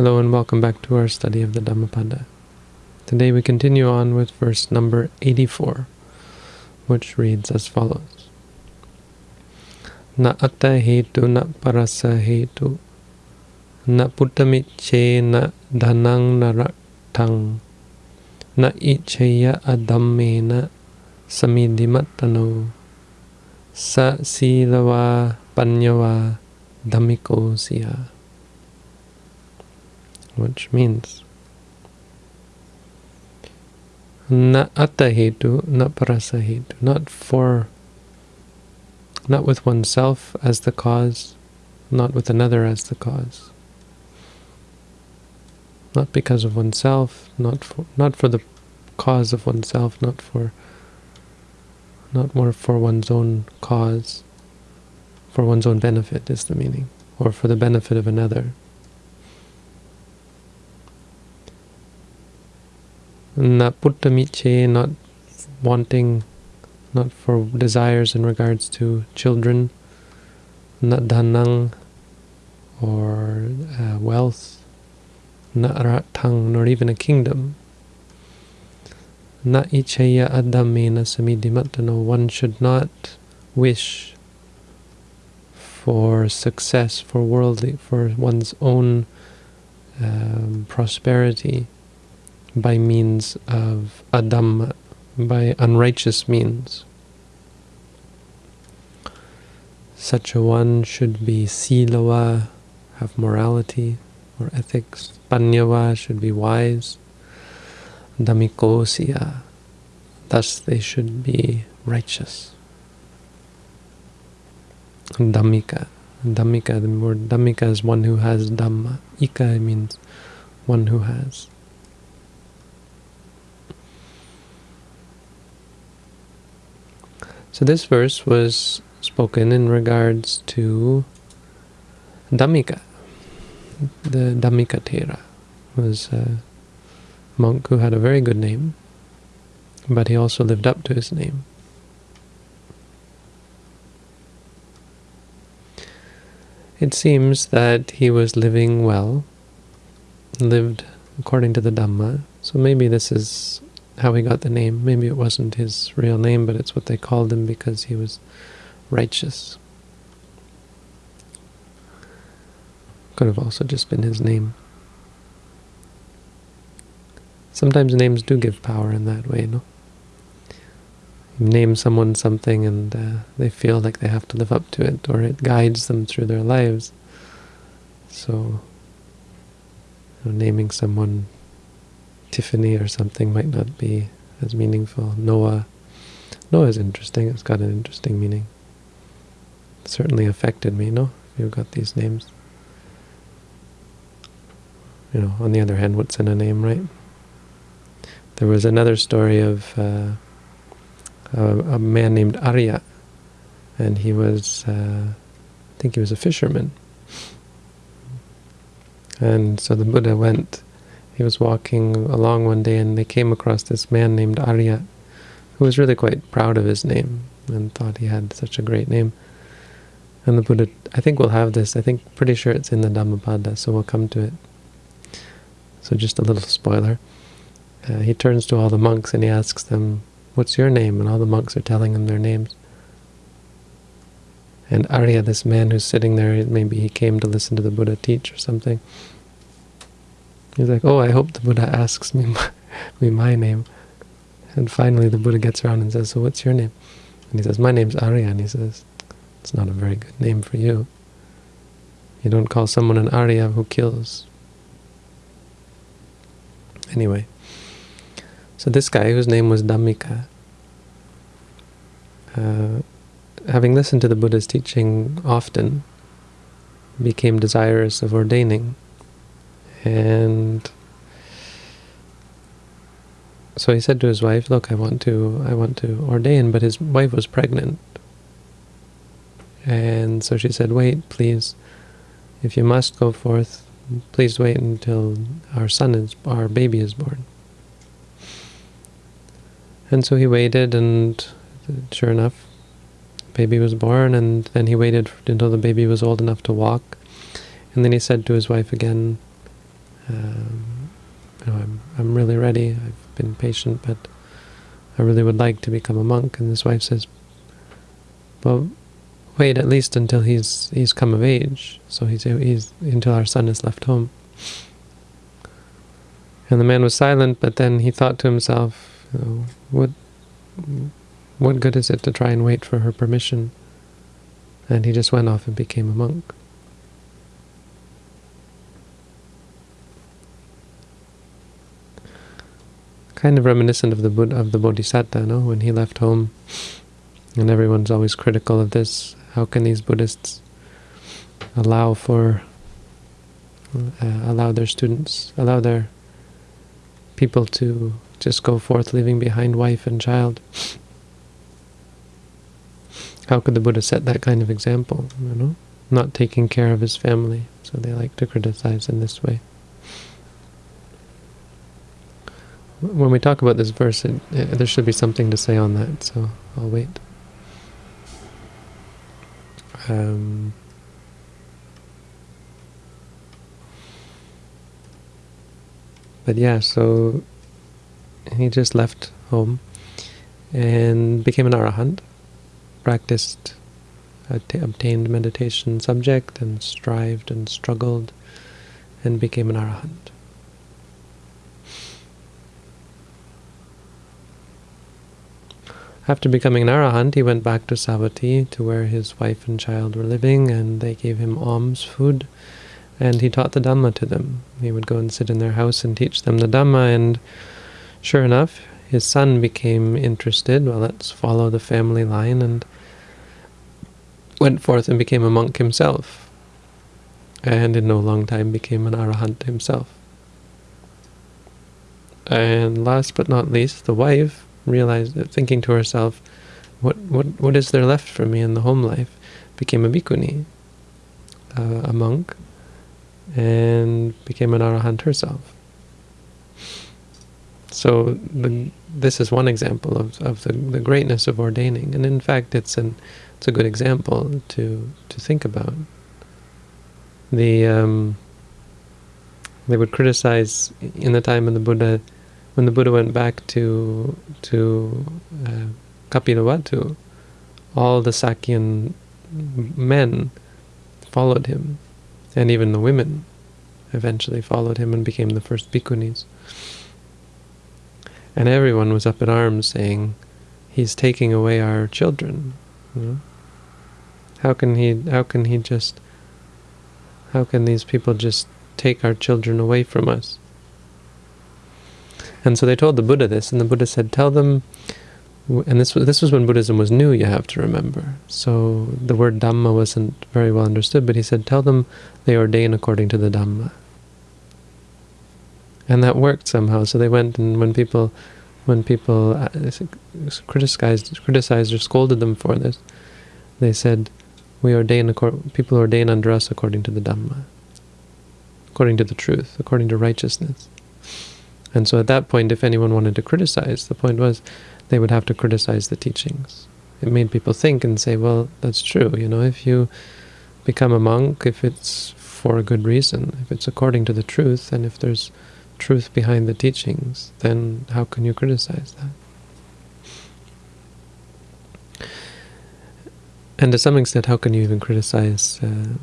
Hello and welcome back to our study of the Dhammapada. Today we continue on with verse number 84, which reads as follows. Na atta hetu na parasa hetu na puttamiche na dhanang na raktang na ichaya adammena samidimatano sa silawa panyawa dhammiko siya which means na atahetu, not parasahetu, not for, not with oneself as the cause, not with another as the cause. Not because of oneself, not for, not for the cause of oneself, not for, not more for one's own cause, for one's own benefit is the meaning, or for the benefit of another. Na puttamiche, not wanting, not for desires in regards to children, not dhanang, or uh, wealth, not ratang, nor even a kingdom. Na ichaya adamena samidimatano, one should not wish for success, for worldly, for one's own um, prosperity, by means of adam, by unrighteous means. Such a one should be silawa, have morality or ethics. Panyawa should be wise. Dhammikosya, thus they should be righteous. Dhammika. Dhammika, the word Dhammika is one who has Dhamma. Ika means one who has. So this verse was spoken in regards to Dhammika. The Dhammika Thera was a monk who had a very good name, but he also lived up to his name. It seems that he was living well, lived according to the Dhamma, so maybe this is how he got the name. Maybe it wasn't his real name, but it's what they called him because he was righteous. Could have also just been his name. Sometimes names do give power in that way, no? You name someone something and uh, they feel like they have to live up to it, or it guides them through their lives. So, you know, naming someone Tiffany or something might not be as meaningful. Noah. Noah is interesting. It's got an interesting meaning. It certainly affected me, no? You've got these names. You know, on the other hand, what's in a name, right? There was another story of uh, a, a, man named Arya, and he was, uh, I think he was a fisherman. And so the Buddha went he was walking along one day and they came across this man named Arya, who was really quite proud of his name and thought he had such a great name. And the Buddha, I think we'll have this, I think, pretty sure it's in the Dhammapada, so we'll come to it. So just a little spoiler. Uh, he turns to all the monks and he asks them, what's your name? And all the monks are telling him their names. And Arya, this man who's sitting there, maybe he came to listen to the Buddha teach or something, He's like, oh, I hope the Buddha asks me my, me my name. And finally the Buddha gets around and says, so what's your name? And he says, my name's Arya. And he says, it's not a very good name for you. You don't call someone an Arya who kills. Anyway, so this guy, whose name was Dhammika, uh, having listened to the Buddha's teaching often, became desirous of ordaining and so he said to his wife, "Look, I want to, I want to ordain," but his wife was pregnant, and so she said, "Wait, please. If you must go forth, please wait until our son is, our baby is born." And so he waited, and sure enough, baby was born, and then he waited until the baby was old enough to walk, and then he said to his wife again, um, you know, I'm, I'm really ready, I've been patient, but I really would like to become a monk. And his wife says, well, wait at least until he's he's come of age. So he's, he's until our son is left home. And the man was silent, but then he thought to himself, you know, what, what good is it to try and wait for her permission? And he just went off and became a monk. Kind of reminiscent of the Buddha, of the Bodhisattva, no? When he left home, and everyone's always critical of this. How can these Buddhists allow for, uh, allow their students, allow their people to just go forth leaving behind wife and child. How could the Buddha set that kind of example, you know? Not taking care of his family, so they like to criticize in this way. When we talk about this verse, it, it, there should be something to say on that, so I'll wait. Um, But yeah, so he just left home and became an arahant, practiced, obtained meditation subject and strived and struggled and became an arahant. After becoming an arahant, he went back to Savatthi, to where his wife and child were living, and they gave him alms food and he taught the Dhamma to them. He would go and sit in their house and teach them the Dhamma, and sure enough, his son became interested. Well, let's follow the family line, and went forth and became a monk himself, and in no long time became an arahant himself. And last but not least, the wife realized, thinking to herself, what, what, what is there left for me in the home life? Became a bhikkhuni, uh, a monk, and became an arahant herself. So the, this is one example of, of the, the greatness of ordaining, and in fact it's an it's a good example to to think about. The um, they would criticize in the time of the Buddha, when the Buddha went back to to uh, Kapilavatthu, all the Sakyan men followed him and even the women eventually followed him and became the first bhikkhunis. And everyone was up in arms saying, he's taking away our children. You know? How can he, how can he just, how can these people just take our children away from us? And so they told the Buddha this, and the Buddha said, tell them and this was, this was when Buddhism was new, you have to remember. So the word Dhamma wasn't very well understood, but he said, tell them they ordain according to the Dhamma. And that worked somehow. So they went, and when people when people uh, criticized, criticized or scolded them for this, they said, we ordain, people ordain under us according to the Dhamma, according to the truth, according to righteousness. And so at that point, if anyone wanted to criticize, the point was, they would have to criticize the teachings. It made people think and say, well, that's true. You know, if you become a monk, if it's for a good reason, if it's according to the truth, and if there's truth behind the teachings, then how can you criticize that? And to some extent, how can you even criticize uh,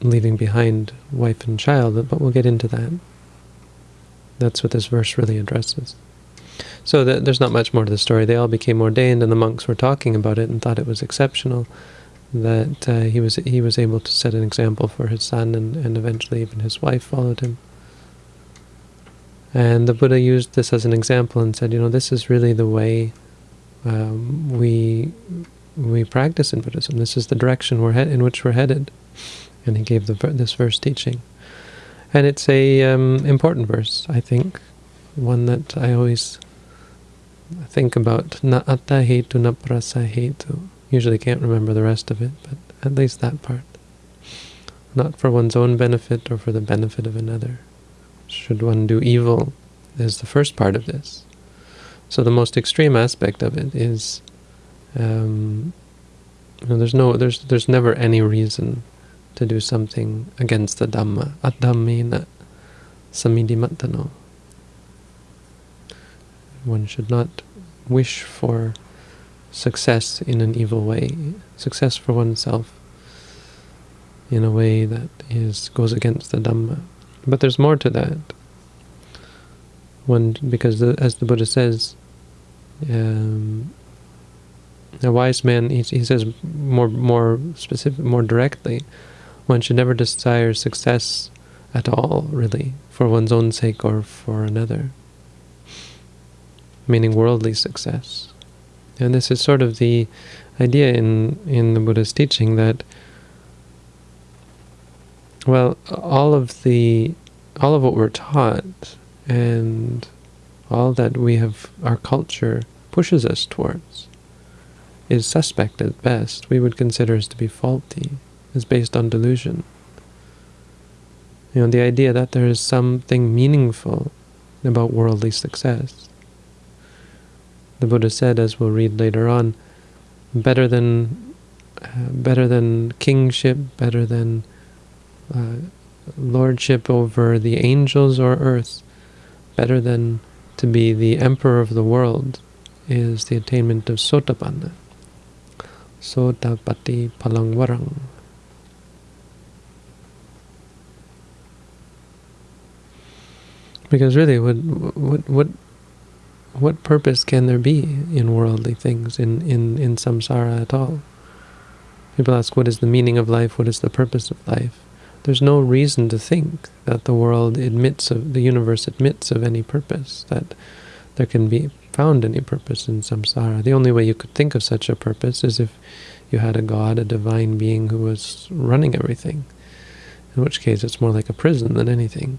leaving behind wife and child? But we'll get into that. That's what this verse really addresses. So the, there's not much more to the story. They all became ordained, and the monks were talking about it and thought it was exceptional that uh, he was he was able to set an example for his son, and, and eventually even his wife followed him. And the Buddha used this as an example and said, you know, this is really the way um, we we practice in Buddhism. This is the direction we're in which we're headed. And he gave the, this verse teaching. And it's a um, important verse, I think, one that I always think about na atta hetu na prasa hetu. Usually can't remember the rest of it, but at least that part. Not for one's own benefit or for the benefit of another. Should one do evil is the first part of this. So the most extreme aspect of it is um, you know, there's no there's there's never any reason to do something against the Dhamma. Adhammena samidimatano. One should not wish for success in an evil way, success for oneself in a way that is goes against the Dhamma. But there's more to that. One, because the, as the Buddha says, um, a wise man, he, he says more more specific, more directly, one should never desire success at all, really, for one's own sake or for another, meaning worldly success. And this is sort of the idea in, in the Buddha's teaching that, well, all of the, all of what we're taught and all that we have, our culture pushes us towards is suspect at best. We would consider as to be faulty, is based on delusion. You know, the idea that there is something meaningful about worldly success. The Buddha said, as we'll read later on, better than uh, better than kingship, better than uh, lordship over the angels or earth, better than to be the emperor of the world, is the attainment of sotapanna. Sotapatti palangwarang. Because really, what what what what purpose can there be in worldly things, in, in, in samsara at all? People ask, what is the meaning of life? What is the purpose of life? There's no reason to think that the world admits of, the universe admits of any purpose, that there can be found any purpose in samsara. The only way you could think of such a purpose is if you had a god, a divine being who was running everything, in which case it's more like a prison than anything,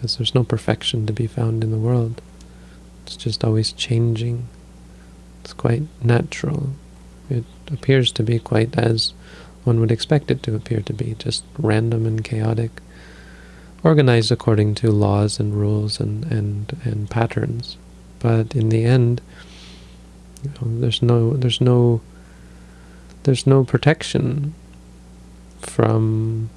because there's no perfection to be found in the world. It's just always changing. It's quite natural. It appears to be quite as one would expect it to appear to be, just random and chaotic, organized according to laws and rules and, and, and patterns. But in the end, you know, there's no there's no there's no protection from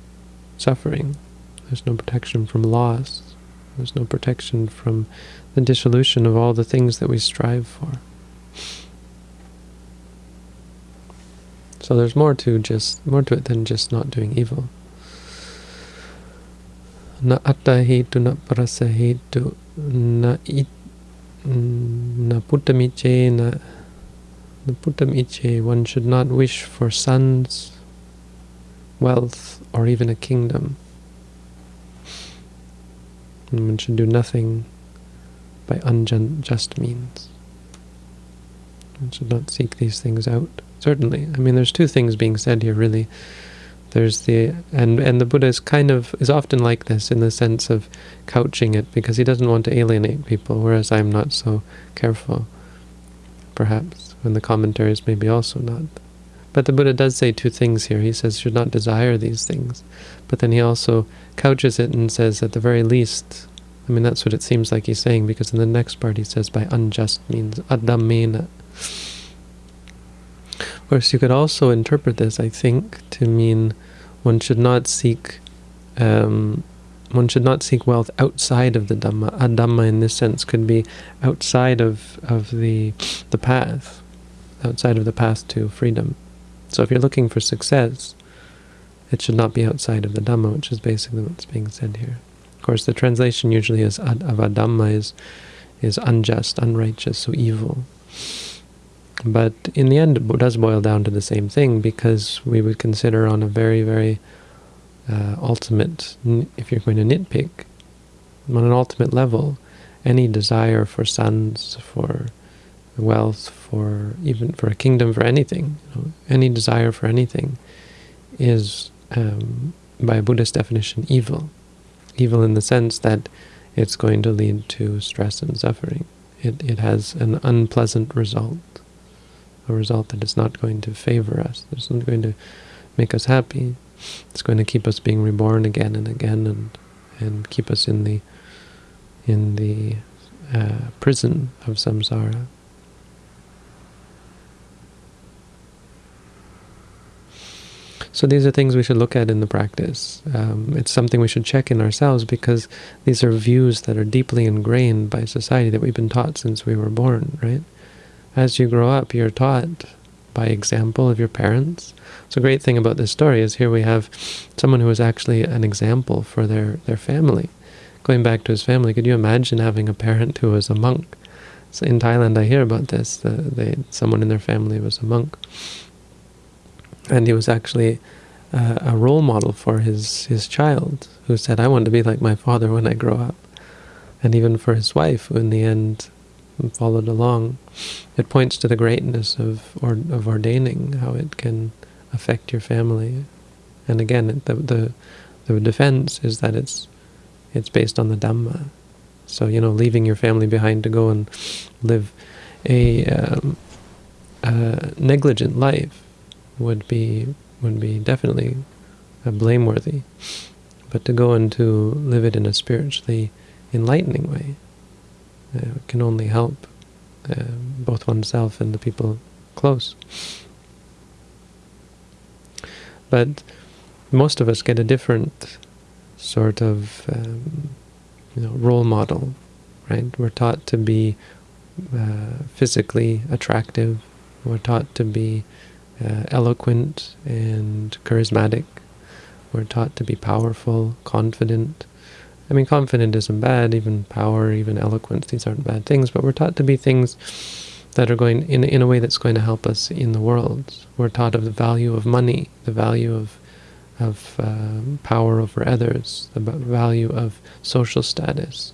suffering. There's no protection from loss. There's no protection from the dissolution of all the things that we strive for. So there's more to just more to it than just not doing evil. Na atta hetu, na parasa hetu, na it, mm, na puttamiche, na puttamiche, one should not wish for sons, wealth, or even a kingdom. And one should do nothing by unjust means. One should not seek these things out. Certainly. I mean, there's two things being said here, really. There's the and and the Buddha is kind of is often like this in the sense of couching it because he doesn't want to alienate people, whereas I'm not so careful, perhaps, and the commentaries maybe also not. But the Buddha does say two things here. He says should not desire these things, but then he also couches it and says at the very least I mean, that's what it seems like he's saying, because in the next part he says by unjust means adamena. Of course, you could also interpret this, I think, to mean one should not seek um, one should not seek wealth outside of the Dhamma. Adhamma in this sense could be outside of, of the the path, outside of the path to freedom. So if you're looking for success, it should not be outside of the Dhamma, which is basically what's being said here. Of course, the translation usually is of adamma is, is unjust, unrighteous, so evil. But in the end, it does boil down to the same thing because we would consider on a very, very uh, ultimate, if you're going to nitpick, on an ultimate level, any desire for sons, for wealth, for even for a kingdom, for anything, you know, any desire for anything is, um, by Buddhist definition, evil evil in the sense that it's going to lead to stress and suffering. It, it has an unpleasant result, a result that is not going to favor us. It's not going to make us happy. It's going to keep us being reborn again and again, and and keep us in the in the uh, prison of samsara. So these are things we should look at in the practice. Um, it's something we should check in ourselves because these are views that are deeply ingrained by society that we've been taught since we were born, right? As you grow up, you're taught by example of your parents. So a great thing about this story is here we have someone who is actually an example for their, their family. Going back to his family, could you imagine having a parent who was a monk? So in Thailand, I hear about this. The, someone in their family was a monk and he was actually uh, a role model for his his child, who said, "I want to be like my father when I grow up," and even for his wife, who in the end followed along. It points to the greatness of or, of ordaining, how it can affect your family, and again, the the the defense is that it's it's based on the Dhamma. So you know, leaving your family behind to go and live a, um, a negligent life would be would be definitely blameworthy. But to go and to live it in a spiritually enlightening way uh, can only help uh, both oneself and the people close. But most of us get a different sort of um, you know role model, right? We're taught to be uh, physically attractive. We're taught to be uh, eloquent and charismatic. We're taught to be powerful, confident. I mean, confident isn't bad, even power, even eloquence, these aren't bad things, but we're taught to be things that are going in, in a way that's going to help us in the world. We're taught of the value of money, the value of of um, power over others, the value of social status.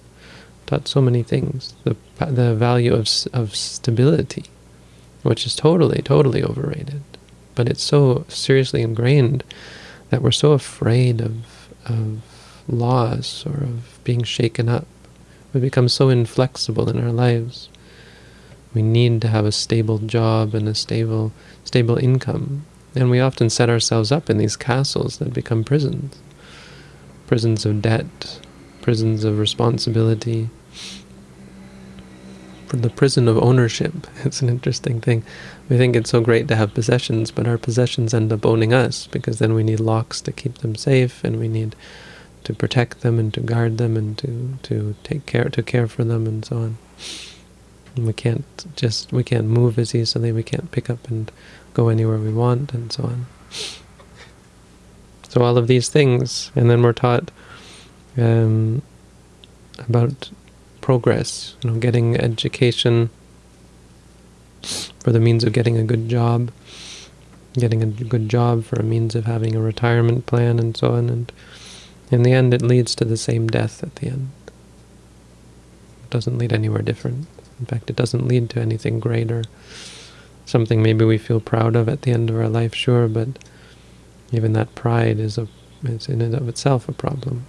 Taught so many things. The the value of of stability, which is totally, totally overrated. But it's so seriously ingrained that we're so afraid of, of loss or of being shaken up. We become so inflexible in our lives. We need to have a stable job and a stable, stable income. And we often set ourselves up in these castles that become prisons. Prisons of debt, prisons of responsibility, the prison of ownership. It's an interesting thing. We think it's so great to have possessions, but our possessions end up owning us, because then we need locks to keep them safe, and we need to protect them and to guard them and to, to take care to care for them and so on. And we can't just we can't move as easily, we can't pick up and go anywhere we want and so on. So all of these things, and then we're taught um, about progress, you know, getting education for the means of getting a good job, getting a good job for a means of having a retirement plan and so on, and in the end it leads to the same death at the end. It doesn't lead anywhere different. In fact, it doesn't lead to anything greater. Something maybe we feel proud of at the end of our life, sure, but even that pride is, a, is in and of itself a problem.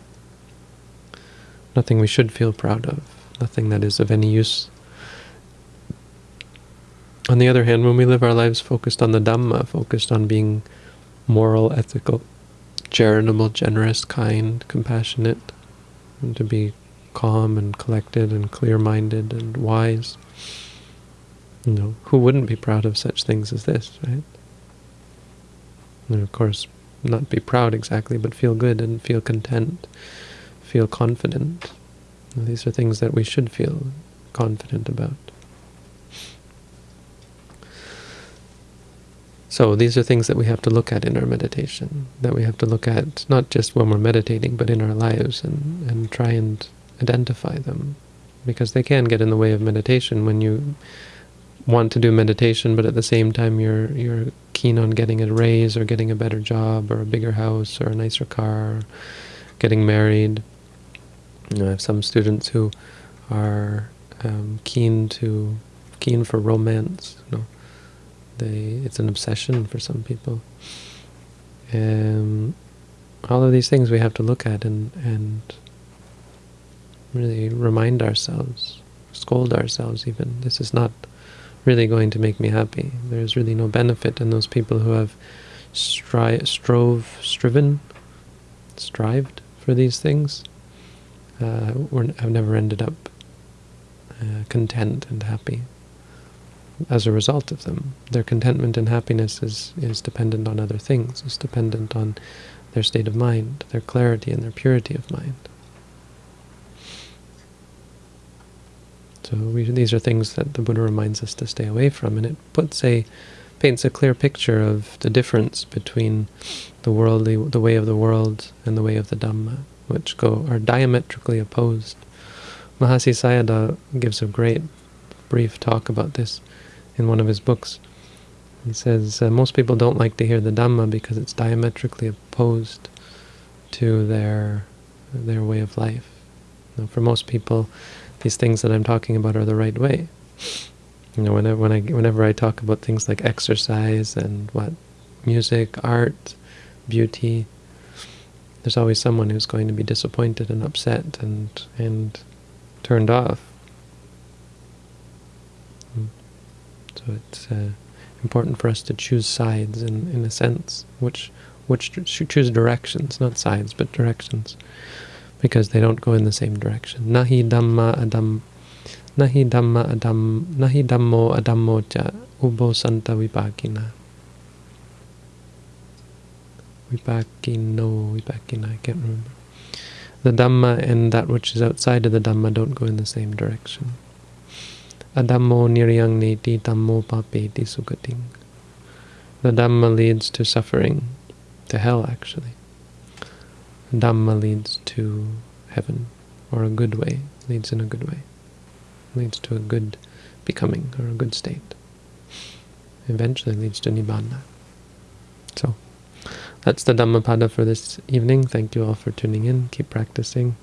Nothing we should feel proud of nothing that is of any use. On the other hand, when we live our lives focused on the Dhamma, focused on being moral, ethical, charitable, generous, kind, compassionate, and to be calm and collected and clear-minded and wise, you know, who wouldn't be proud of such things as this, right? And of course, not be proud exactly, but feel good and feel content, feel confident, these are things that we should feel confident about. So these are things that we have to look at in our meditation, that we have to look at not just when we're meditating, but in our lives and, and try and identify them. Because they can get in the way of meditation when you want to do meditation, but at the same time you're you're keen on getting a raise or getting a better job or a bigger house or a nicer car, getting married. You know, I have some students who are um, keen to keen for romance. You know, they it's an obsession for some people. And all of these things we have to look at and and really remind ourselves, scold ourselves even. This is not really going to make me happy. There's really no benefit in those people who have stri strove, striven, strived for these things uh, have never ended up uh, content and happy. As a result of them. Their contentment and happiness is, is dependent on other things, is dependent on their state of mind, their clarity and their purity of mind. So we, these are things that the Buddha reminds us to stay away from, and it puts a paints a clear picture of the difference between the worldly, the way of the world, and the way of the Dhamma, which go are diametrically opposed. Mahasi Sayadaw gives a great brief talk about this in one of his books. He says uh, most people don't like to hear the Dhamma because it's diametrically opposed to their their way of life. Know, for most people, these things that I'm talking about are the right way. You know, whenever when I whenever I talk about things like exercise and what music, art, beauty, there's always someone who's going to be disappointed and upset and and turned off. So it's uh, important for us to choose sides in in a sense, which which choose directions, not sides, but directions, because they don't go in the same direction. Nahi dhamma adam, nahi dhamma adam, nahi dhammo adammo cha ubo santa vipakina. Vipakino, vipakina, I can't remember. The Dhamma and that which is outside of the Dhamma don't go in the same direction. Adammo niryang neti dhammo papeti. The Dhamma leads to suffering, to hell actually. Dhamma leads to heaven, or a good way, leads in a good way, leads to a good becoming, or a good state. Eventually leads to Nibbana. So, that's the Dhammapada for this evening. Thank you all for tuning in. Keep practicing.